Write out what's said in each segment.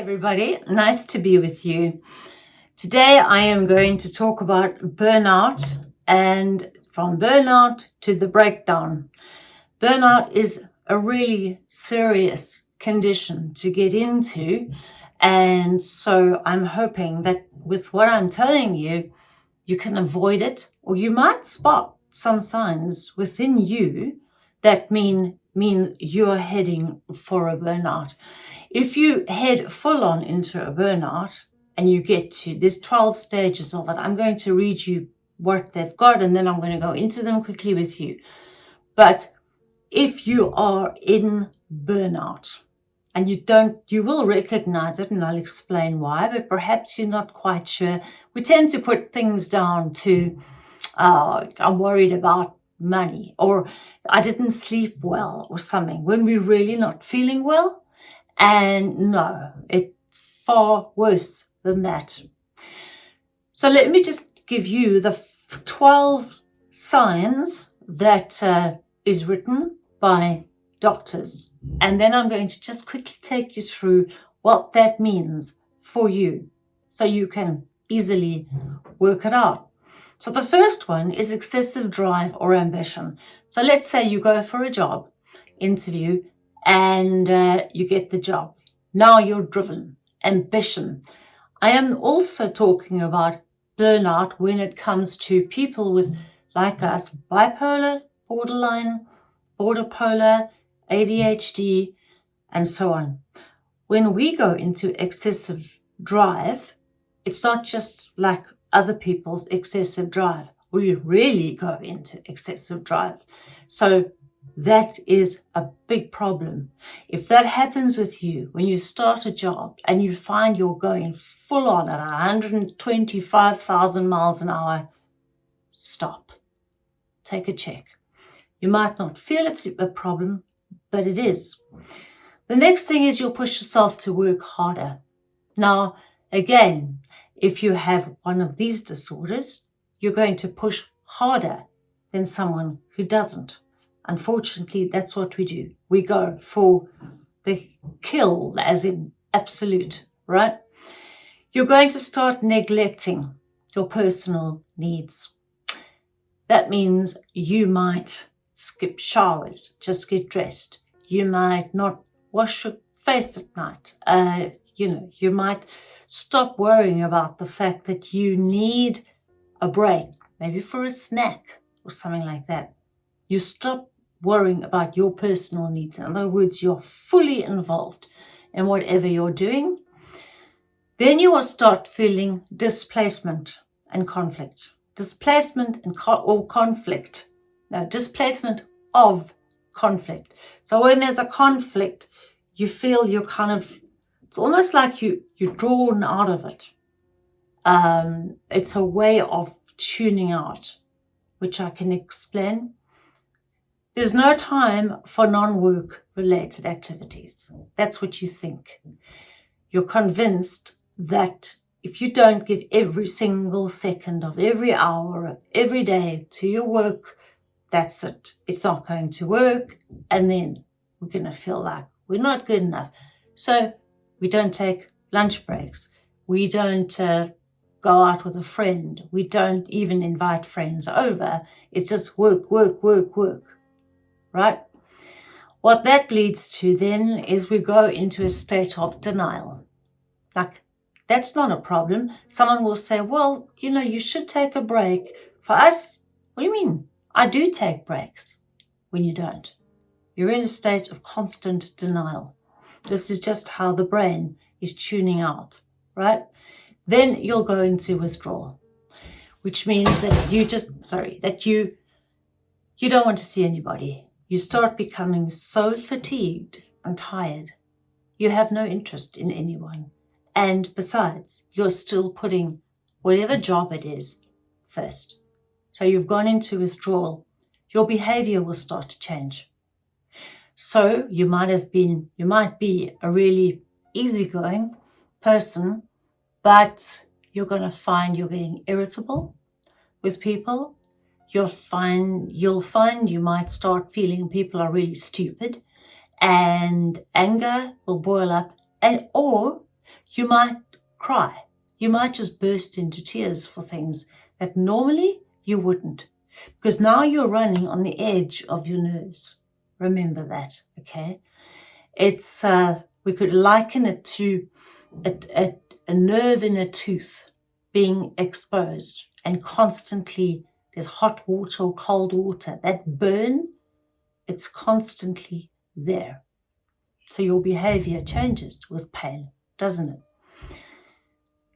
everybody, nice to be with you. Today I am going to talk about burnout and from burnout to the breakdown. Burnout is a really serious condition to get into and so I'm hoping that with what I'm telling you, you can avoid it or you might spot some signs within you that mean mean you're heading for a burnout. If you head full on into a burnout and you get to, there's 12 stages of it. I'm going to read you what they've got and then I'm going to go into them quickly with you. But if you are in burnout and you don't, you will recognize it and I'll explain why, but perhaps you're not quite sure. We tend to put things down to, uh, I'm worried about money or I didn't sleep well or something when we're really not feeling well. And no, it's far worse than that. So let me just give you the 12 signs that uh, is written by doctors. And then I'm going to just quickly take you through what that means for you so you can easily work it out. So the first one is excessive drive or ambition. So let's say you go for a job interview and uh, you get the job. Now you're driven, ambition. I am also talking about burnout when it comes to people with, like us, bipolar, borderline, border polar, ADHD, and so on. When we go into excessive drive, it's not just like other people's excessive drive. We really go into excessive drive. So that is a big problem. If that happens with you when you start a job and you find you're going full on at 125,000 miles an hour, stop. Take a check. You might not feel it's a problem, but it is. The next thing is you'll push yourself to work harder. Now, again, if you have one of these disorders, you're going to push harder than someone who doesn't. Unfortunately, that's what we do. We go for the kill, as in absolute, right? You're going to start neglecting your personal needs. That means you might skip showers, just get dressed. You might not wash your face at night. Uh, you know, you might stop worrying about the fact that you need a break, maybe for a snack or something like that. You stop worrying about your personal needs. In other words, you're fully involved in whatever you're doing. Then you will start feeling displacement and conflict. Displacement and co or conflict. No, displacement of conflict. So when there's a conflict, you feel you're kind of it's almost like you, you're drawn out of it. Um, it's a way of tuning out, which I can explain. There's no time for non-work related activities. That's what you think. You're convinced that if you don't give every single second of every hour of every day to your work, that's it. It's not going to work. And then we're going to feel like we're not good enough. So we don't take lunch breaks. We don't uh, go out with a friend. We don't even invite friends over. It's just work, work, work, work, right? What that leads to then is we go into a state of denial. Like, that's not a problem. Someone will say, well, you know, you should take a break. For us, what do you mean? I do take breaks when you don't. You're in a state of constant denial. This is just how the brain is tuning out, right? Then you'll go into withdrawal, which means that you just, sorry, that you, you don't want to see anybody. You start becoming so fatigued and tired. You have no interest in anyone. And besides, you're still putting whatever job it is first. So you've gone into withdrawal. Your behavior will start to change. So you might have been, you might be a really easygoing person, but you're going to find you're getting irritable with people. You'll find, you'll find you might start feeling people are really stupid and anger will boil up and, or You might cry. You might just burst into tears for things that normally you wouldn't. Because now you're running on the edge of your nerves. Remember that, okay? It's, uh, we could liken it to a, a, a nerve in a tooth being exposed and constantly there's hot water or cold water. That burn, it's constantly there. So your behavior changes with pain, doesn't it?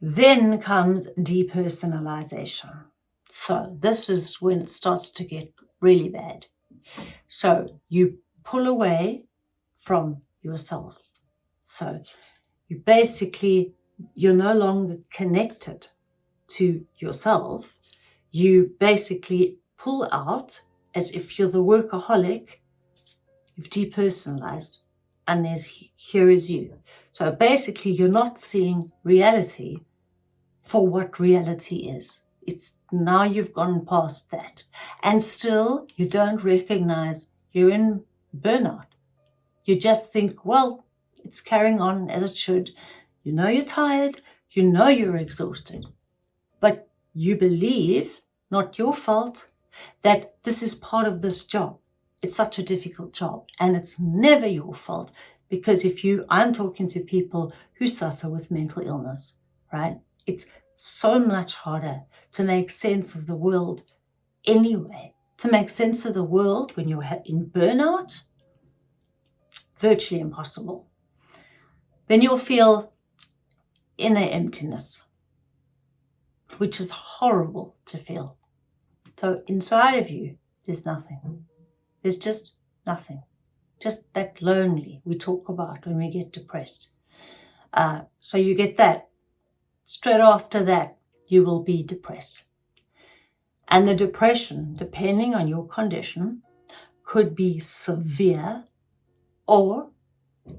Then comes depersonalization. So this is when it starts to get really bad. So you pull away from yourself. So you basically, you're no longer connected to yourself. You basically pull out as if you're the workaholic. You've depersonalized and there's here is you. So basically you're not seeing reality for what reality is. It's now you've gone past that and still you don't recognize you're in burnout. You just think, well, it's carrying on as it should. You know you're tired. You know you're exhausted. But you believe, not your fault, that this is part of this job. It's such a difficult job and it's never your fault because if you, I'm talking to people who suffer with mental illness, right? It's so much harder to make sense of the world anyway. To make sense of the world when you're in burnout, virtually impossible. Then you'll feel inner emptiness, which is horrible to feel. So inside of you, there's nothing. There's just nothing. Just that lonely we talk about when we get depressed. Uh, so you get that straight after that, you will be depressed. And the depression, depending on your condition, could be severe or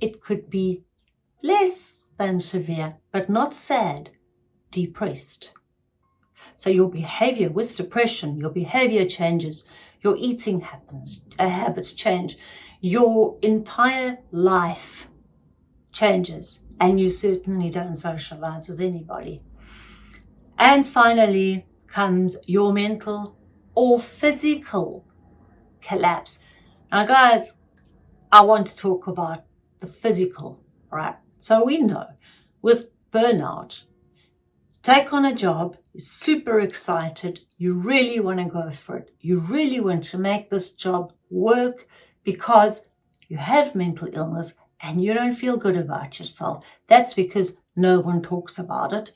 it could be less than severe, but not sad, depressed. So your behavior with depression, your behavior changes, your eating happens, uh, habits change, your entire life changes and you certainly don't socialize with anybody. And finally comes your mental or physical collapse. Now guys, I want to talk about the physical, right? So we know with burnout, take on a job, you're super excited, you really want to go for it. You really want to make this job work because you have mental illness and you don't feel good about yourself, that's because no one talks about it.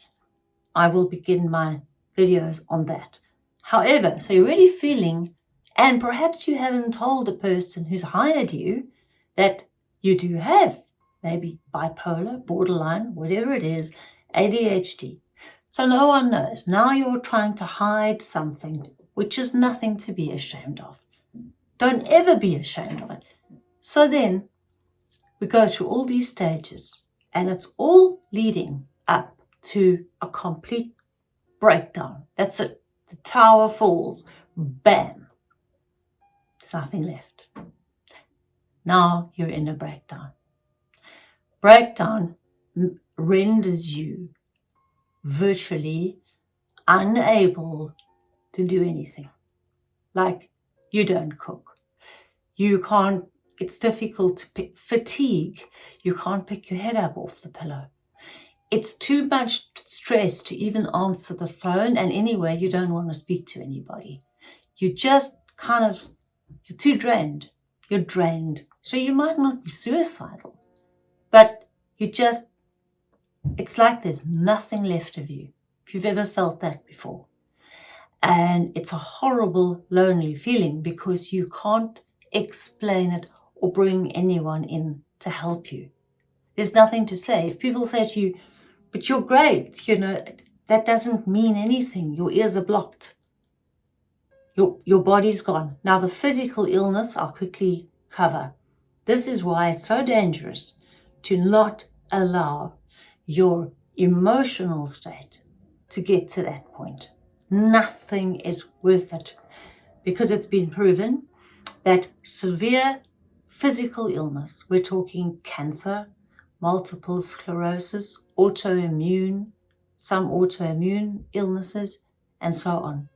I will begin my videos on that. However, so you're really feeling, and perhaps you haven't told the person who's hired you that you do have maybe bipolar, borderline, whatever it is, ADHD. So no one knows. Now you're trying to hide something which is nothing to be ashamed of. Don't ever be ashamed of it. So then we go through all these stages and it's all leading up to a complete breakdown. That's it. The tower falls. Bam. There's nothing left. Now you're in a breakdown. Breakdown renders you virtually unable to do anything. Like you don't cook. You can't it's difficult to pick fatigue. You can't pick your head up off the pillow. It's too much stress to even answer the phone. And anyway, you don't want to speak to anybody. You just kind of, you're too drained. You're drained. So you might not be suicidal, but you just, it's like there's nothing left of you. If you've ever felt that before. And it's a horrible, lonely feeling because you can't explain it or bring anyone in to help you. There's nothing to say. If people say to you, but you're great, you know, that doesn't mean anything. Your ears are blocked. Your, your body's gone. Now the physical illness I'll quickly cover. This is why it's so dangerous to not allow your emotional state to get to that point. Nothing is worth it because it's been proven that severe physical illness. We're talking cancer, multiple sclerosis, autoimmune, some autoimmune illnesses, and so on,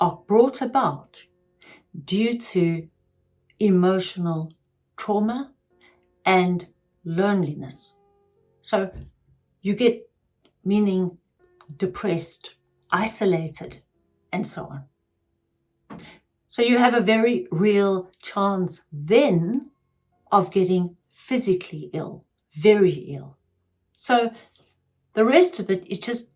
are brought about due to emotional trauma and loneliness. So you get meaning depressed, isolated, and so on. So you have a very real chance then of getting physically ill, very ill. So the rest of it is just,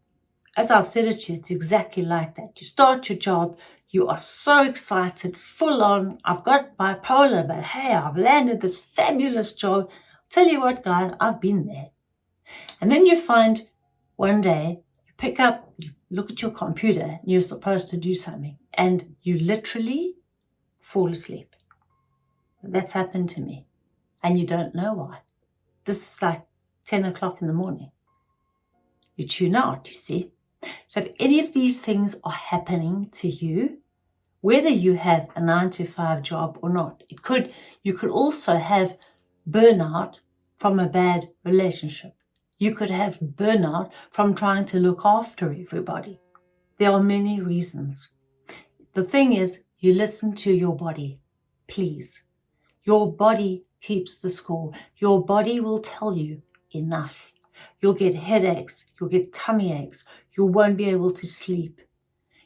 as I've said it to you, it's exactly like that. You start your job, you are so excited, full on. I've got bipolar, but hey, I've landed this fabulous job. Tell you what, guys, I've been there. And then you find one day, you pick up, you look at your computer, you're supposed to do something, and you literally fall asleep. That's happened to me. And you don't know why. This is like 10 o'clock in the morning. You tune out, you see. So if any of these things are happening to you, whether you have a nine to five job or not, it could, you could also have burnout from a bad relationship. You could have burnout from trying to look after everybody. There are many reasons. The thing is, you listen to your body, please. Your body keeps the score. Your body will tell you enough. You'll get headaches, you'll get tummy aches, you won't be able to sleep.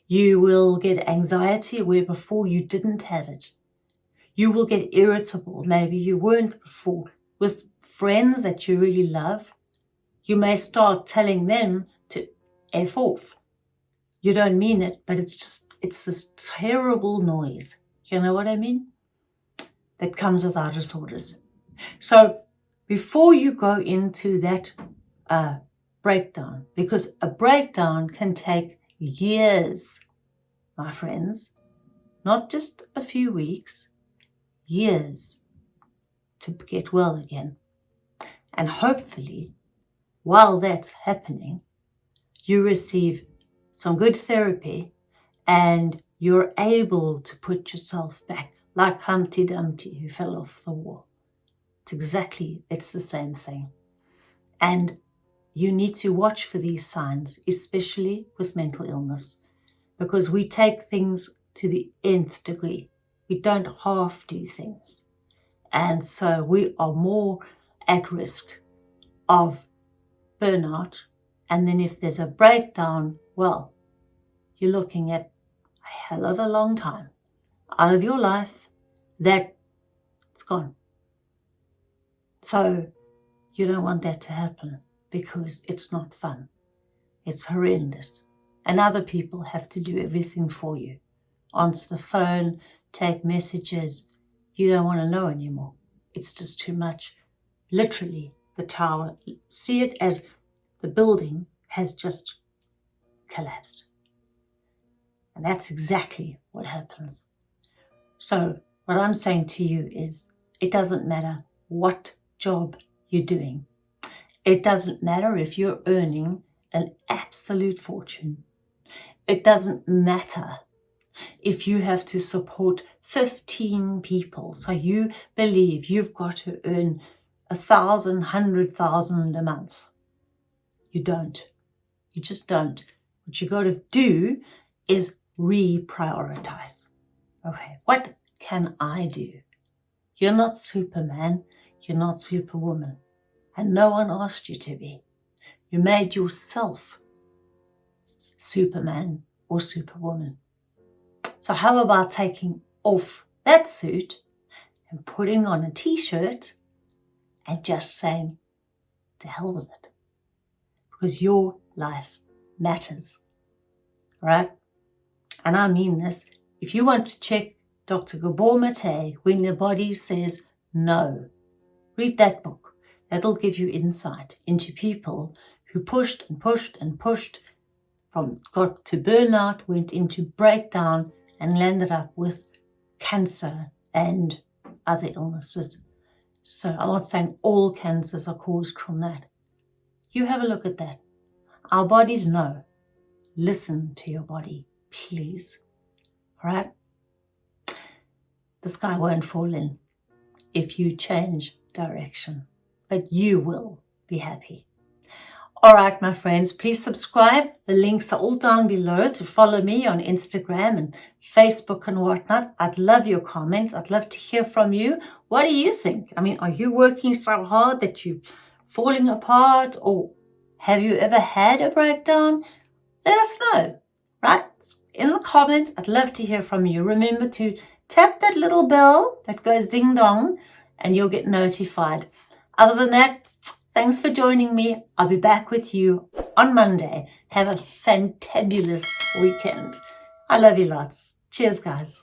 You will get anxiety where before you didn't have it. You will get irritable, maybe you weren't before, with friends that you really love. You may start telling them to F off. You don't mean it, but it's just, it's this terrible noise. You know what I mean? That comes with our disorders. So before you go into that uh, breakdown, because a breakdown can take years, my friends, not just a few weeks, years to get well again. And hopefully, while that's happening, you receive some good therapy and you're able to put yourself back like Humpty Dumpty who fell off the wall. It's exactly, it's the same thing. And you need to watch for these signs, especially with mental illness, because we take things to the nth degree. We don't half do things. And so we are more at risk of burnout. And then if there's a breakdown, well, you're looking at a hell of a long time out of your life that it's gone. So you don't want that to happen because it's not fun. It's horrendous. And other people have to do everything for you. Answer the phone, take messages. You don't want to know anymore. It's just too much. Literally, the tower, see it as the building has just collapsed. And that's exactly what happens. So what I'm saying to you is it doesn't matter what job you're doing. It doesn't matter if you're earning an absolute fortune. It doesn't matter if you have to support 15 people. So you believe you've got to earn a thousand, hundred thousand a month. You don't. You just don't. What you got to do is reprioritize. Okay, what can I do? You're not Superman. You're not Superwoman. And no one asked you to be. You made yourself Superman or Superwoman. So how about taking off that suit and putting on a t-shirt and just saying, to hell with it. Because your life matters, right? And I mean this. If you want to check Dr. Gabor Mate when the body says no, read that book. That'll give you insight into people who pushed and pushed and pushed from got to burnout, went into breakdown and landed up with cancer and other illnesses. So I'm not saying all cancers are caused from that. You have a look at that. Our bodies know. Listen to your body, please. All right? The sky won't fall in if you change direction, but you will be happy. All right, my friends, please subscribe. The links are all down below to follow me on Instagram and Facebook and whatnot. I'd love your comments. I'd love to hear from you. What do you think? I mean, are you working so hard that you're falling apart or have you ever had a breakdown? Let us know, right? In the comments, I'd love to hear from you. Remember to tap that little bell that goes ding dong and you'll get notified. Other than that, Thanks for joining me. I'll be back with you on Monday. Have a fantabulous weekend. I love you lots. Cheers, guys.